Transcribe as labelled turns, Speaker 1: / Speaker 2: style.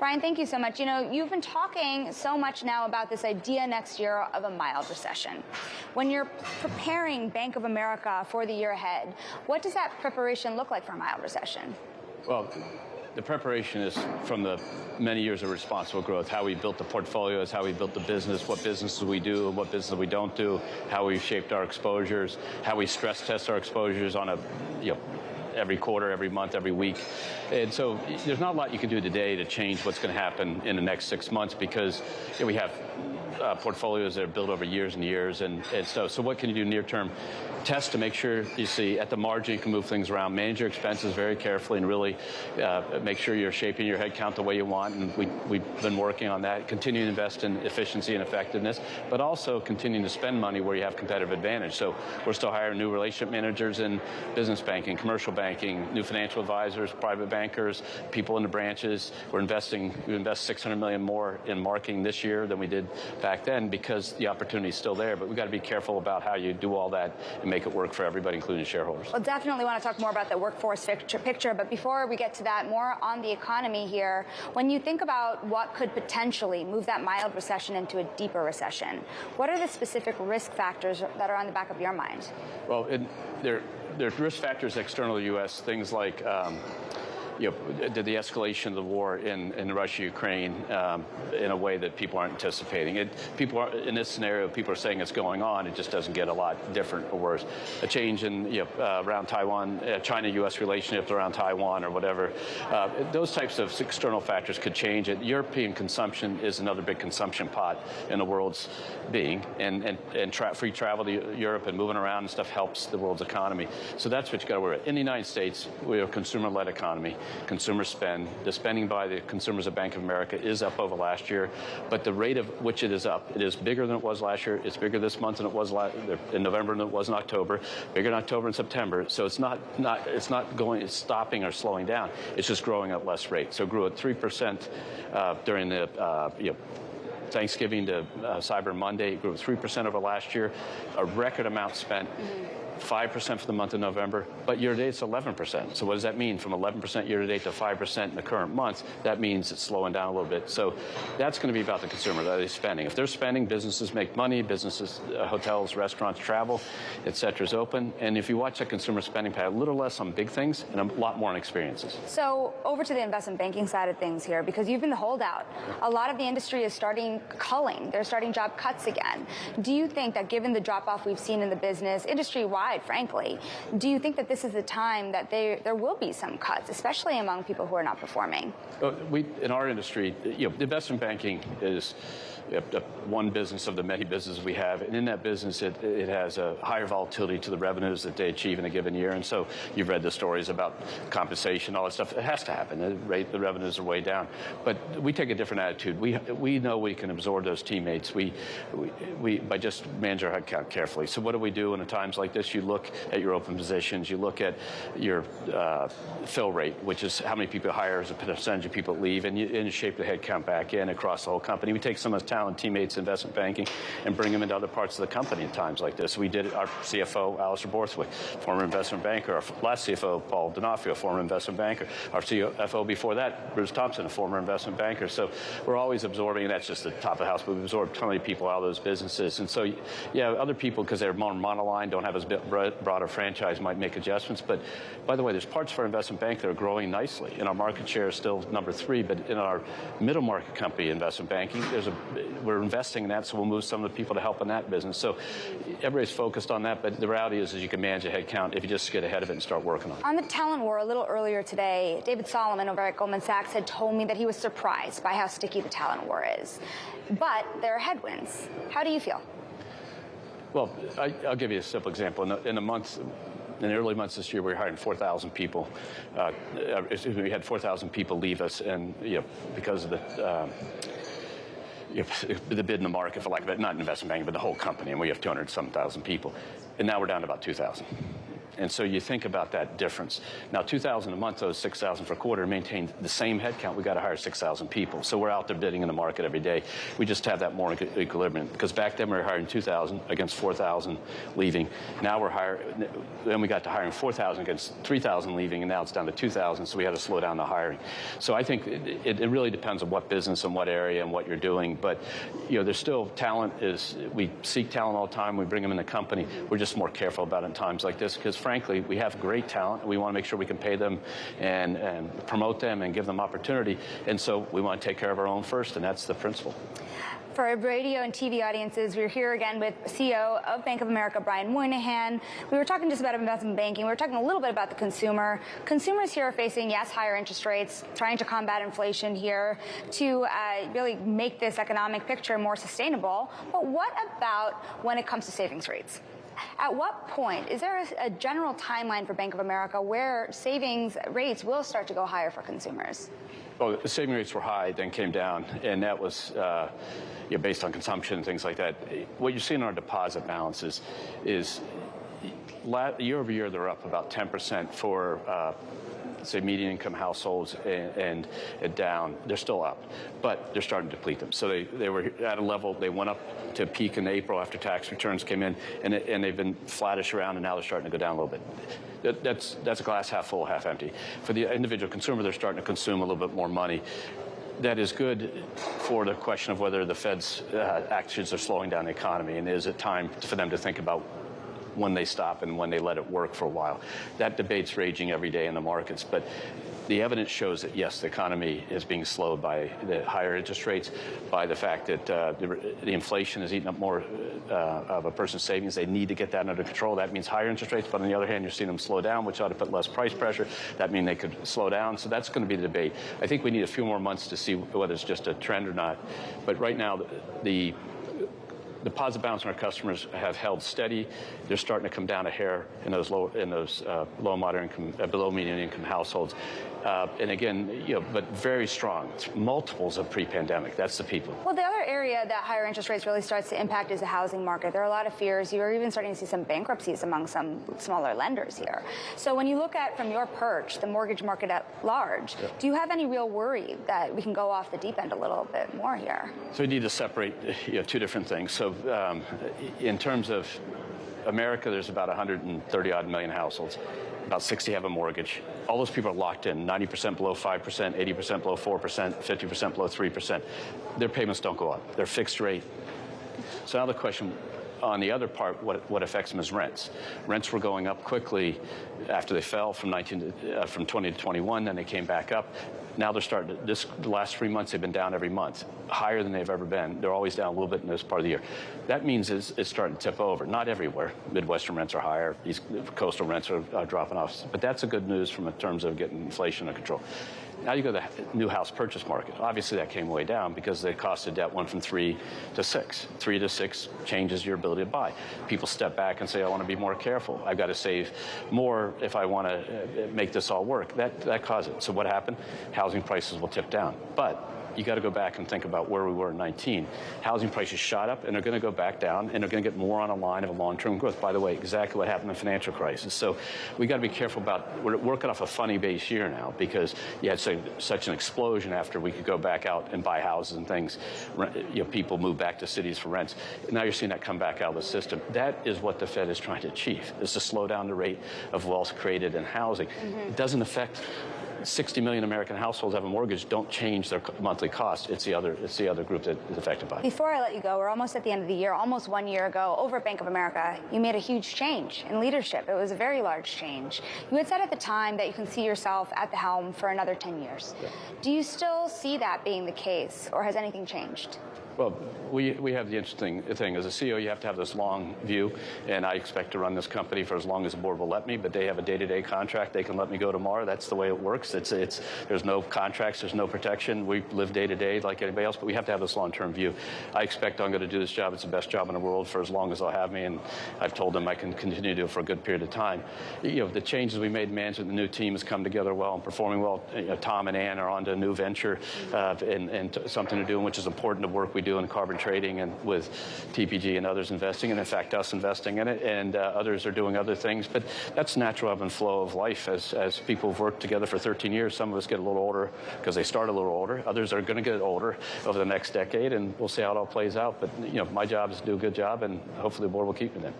Speaker 1: Brian, thank you so much. You know, you've been talking so much now about this idea next year of a mild recession. When you're preparing Bank of America for the year ahead, what does that preparation look like for a mild recession?
Speaker 2: Well, the preparation is from the many years of responsible growth, how we built the portfolios, how we built the business, what businesses we do and what businesses we don't do, how we've shaped our exposures, how we stress test our exposures on a, you know, every quarter, every month, every week. And so there's not a lot you can do today to change what's going to happen in the next six months because you know, we have uh, portfolios that are built over years and years. And, and so, so what can you do near term? Test to make sure you see at the margin you can move things around. Manage your expenses very carefully and really uh, make sure you're shaping your headcount the way you want. And we, we've been working on that. Continue to invest in efficiency and effectiveness, but also continuing to spend money where you have competitive advantage. So we're still hiring new relationship managers in business banking, commercial banking, new financial advisors, private bankers, people in the branches. We're investing, we invest 600 million more in marketing this year than we did back then because the opportunity is still there. But we've got to be careful about how you do all that and make it work for everybody, including shareholders.
Speaker 1: Well, definitely want to talk more about the workforce picture, but before we get to that, more on the economy here. When you think about what could potentially move that mild recession into a deeper recession, what are the specific risk factors that are on the back of your mind?
Speaker 2: Well, it, there, there's risk factors external to the U.S., things like um, you know, the, the escalation of the war in, in Russia, Ukraine, um, in a way that people aren't anticipating. It, people are, in this scenario, people are saying it's going on. It just doesn't get a lot different or worse. A change in you know, uh, around Taiwan, uh, China-U.S. relationships around Taiwan or whatever. Uh, those types of external factors could change it. European consumption is another big consumption pot in the world's being, and and and tra free travel to Europe and moving around and stuff helps the world's economy. So that's what you got to worry. About. In the United States, we're a consumer-led economy consumer spend. The spending by the consumers of Bank of America is up over last year, but the rate of which it is up, it is bigger than it was last year. It's bigger this month than it was in November than it was in October. Bigger in October and September. So it's not not it's not going it's stopping or slowing down. It's just growing at less rate. So grew at three percent uh, during the uh, you know, Thanksgiving to uh, Cyber Monday. It grew 3% over last year, a record amount spent. Mm -hmm. 5% for the month of November, but year to date it's 11%. So what does that mean? From 11% year to date to 5% in the current month, that means it's slowing down a little bit. So that's going to be about the consumer, that is spending. If they're spending, businesses make money, businesses, uh, hotels, restaurants, travel, et cetera is open. And if you watch that consumer spending pattern, a little less on big things and a lot more on experiences.
Speaker 1: So over to the investment banking side of things here, because you've been the holdout. A lot of the industry is starting culling. They're starting job cuts again. Do you think that given the drop off we've seen in the business industry-wide, frankly. Do you think that this is the time that they, there will be some cuts, especially among people who are not performing?
Speaker 2: We, in our industry, you know, investment banking is one business of the many businesses we have. And in that business, it, it has a higher volatility to the revenues that they achieve in a given year. And so you've read the stories about compensation, all that stuff. It has to happen. The, rate, the revenues are way down. But we take a different attitude. We, we know we can absorb those teammates we, we, we, by just managing our headcount carefully. So what do we do in times like this? You look at your open positions. You look at your uh, fill rate, which is how many people hire as a percentage of people leave, and you, and you shape the headcount back in across the whole company. We take some of the talent teammates investment banking and bring them into other parts of the company in times like this. We did it, our CFO, Alastair Borthwick, former investment banker, our last CFO, Paul Donofrio, former investment banker, our CFO before that, Bruce Thompson, a former investment banker. So we're always absorbing, and that's just the top of the house, but we absorb so many people out of those businesses. And so, yeah, other people, because they're more monoline, don't have as broad a franchise, might make adjustments. But by the way, there's parts of our investment bank that are growing nicely, and our market share is still number three, but in our middle market company investment banking, there's a we're investing in that, so we'll move some of the people to help in that business. So everybody's focused on that, but the reality is, is you can manage a headcount if you just get ahead of it and start working on it.
Speaker 1: On the talent war, a little earlier today, David Solomon over at Goldman Sachs had told me that he was surprised by how sticky the talent war is. But there are headwinds. How do you feel?
Speaker 2: Well, I, will give you a simple example. In the, in the month in the early months this year, we were hiring 4,000 people. Uh, we had 4,000 people leave us, and you know, because of the uh, the bid in the market, for it, not investment banking, but the whole company, and we have 200 some thousand people. And now we're down to about 2,000. And so you think about that difference. Now, 2,000 a month, those 6,000 for a quarter, maintained the same headcount. we've got to hire 6,000 people. So we're out there bidding in the market every day. We just have that more equilibrium because back then we were hiring 2,000 against 4,000 leaving. Now we're hiring, then we got to hiring 4,000 against 3,000 leaving, and now it's down to 2,000. So we had to slow down the hiring. So I think it, it really depends on what business and what area and what you're doing. But you know, there's still talent. Is we seek talent all the time. We bring them in the company. We're just more careful about it in times like this because, we have great talent. We want to make sure we can pay them and, and promote them and give them opportunity. And so we want to take care of our own first, and that's the principle.
Speaker 1: For our radio and TV audiences, we're here again with CEO of Bank of America, Brian Moynihan. We were talking just about investment banking. We were talking a little bit about the consumer. Consumers here are facing, yes, higher interest rates, trying to combat inflation here to uh, really make this economic picture more sustainable. But what about when it comes to savings rates? At what point is there a, a, general timeline for Bank of America where savings rates will start to go higher for consumers?
Speaker 2: Well, the saving rates were high, then came down, and that was uh, you know, based on consumption and things like that. What you see in our deposit balances is year over year they're up about 10% for uh, say median income households and, and, down, they're still up, but they're starting to deplete them. So they, they were at a level, they went up to peak in April after tax returns came in, and, it, and they've been flattish around, and now they're starting to go down a little bit. That, that's, that's a glass half full, half empty. For the individual consumer, they're starting to consume a little bit more money that is good for the question of whether the Fed's uh, actions are slowing down the economy, and is it time for them to think about when they stop and when they let it work for a while. That debate's raging every day in the markets, but the evidence shows that yes, the economy is being slowed by the higher interest rates, by the fact that uh, the, the, inflation is eating up more uh, of a person's savings. They need to get that under control. That means higher interest rates, but on the other hand, you're seeing them slow down, which ought to put less price pressure. That means they could slow down. So that's going to be the debate. I think we need a few more months to see whether it's just a trend or not. But right now, the, the deposit balance on our customers have held steady. They're starting to come down a hair in those low, in those uh, low moderate income, uh, below median income households. Uh, and again, you know, but very strong. It's multiples of pre-pandemic. That's the people.
Speaker 1: Well, the other area that higher interest rates really starts to impact is the housing market. There are a lot of fears. You're even starting to see some bankruptcies among some smaller lenders here. So when you look at from your perch the mortgage market at large, yeah. do you have any real worry that we can go off the deep end a little bit more here?
Speaker 2: So we need to separate you know, two different things. So um, in terms of America, there's about 130 odd million households. About 60 have a mortgage. All those people are locked in, 90% below 5%, 80% below 4%, 50% below 3%. Their payments don't go up. They're fixed rate. So now the question on the other part, what, what affects them is rents. Rents were going up quickly after they fell from 19 to, uh, from 20 to 21, then they came back up. Now they're starting to, this, the last three months they've been down every month, higher than they've ever been. They're always down a little bit in this part of the year. That means it's, it's starting to tip over. Not everywhere. Midwestern rents are higher, These coastal rents are dropping off. But that's a good news from in terms of getting inflation under control. Now you go to the new house purchase market. Obviously, that came way down because the cost of debt went from three to six. Three to six changes your ability to buy. People step back and say, I want to be more careful. I've got to save more if I want to uh, make this all work. That, that caused it. So what happened? Housing prices will tip down. But you got to go back and think about where we were in 19. Housing prices shot up and they're going to go back down and they're going to get more on a line of a long-term growth. By the way, exactly what happened in the financial crisis. So we got to be careful about, we're working off a funny base year now because you had such an explosion after we could go back out and buy houses and things. You know, people move back to cities for rents. Now you're seeing that come back out of the system. That is what the Fed is trying to achieve, is to slow down the rate of wealth created in housing. Mm -hmm. It doesn't affect 60 million American households have a mortgage don't change their monthly cost. It's the other it's the other group that is affected by it.
Speaker 1: Before I let you go, we're almost at the end of the year. Almost one year ago, over at Bank of America, you made a huge change in leadership. It was a very large change. You had said at the time that you can see yourself at the helm for another 10 years. Yeah. Do you still see that being the case, or has anything changed?
Speaker 2: Well, we, we have the interesting thing. As a CEO, you have to have this long view, and I expect to run this company for as long as the board will let me, but they have a day-to-day contract. They can let me go tomorrow. That's the way it works. It's, it's, there's no contracts. There's no protection. We live day-to-day like anybody else, but we have to have this long-term view. I expect I'm going to do this job. It's the best job in the world for as long as they'll have me, and I've told them I can continue to do it for a good period of time. You know, the changes we made in management, the new team has come together well and performing well. You know, Tom and Ann are on to a new venture uh, and, and something to do, which is important to work we do doing carbon trading and with TPG and others investing, and in fact, us investing in it, and uh, others are doing other things. But that's natural ebb and flow of life as, as people have worked together for 13 years. Some of us get a little older because they start a little older. Others are going to get older over the next decade, and we'll see how it all plays out. But, you know, my job is to do a good job, and hopefully the board will keep me there.